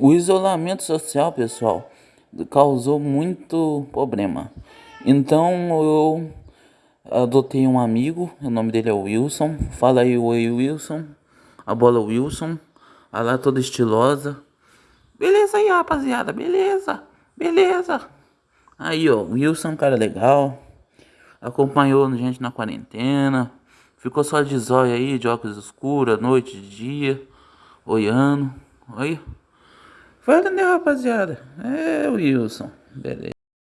O isolamento social, pessoal, causou muito problema. Então eu adotei um amigo, o nome dele é Wilson. Fala aí, oi Wilson. A bola Wilson. A lá toda estilosa. Beleza aí, rapaziada, beleza, beleza. Aí, ó, Wilson, cara legal. Acompanhou a gente na quarentena. Ficou só de zóio aí, de óculos escuros, noite, dia, olhando. Aí. Fala, né, rapaziada? É, Wilson. Beleza.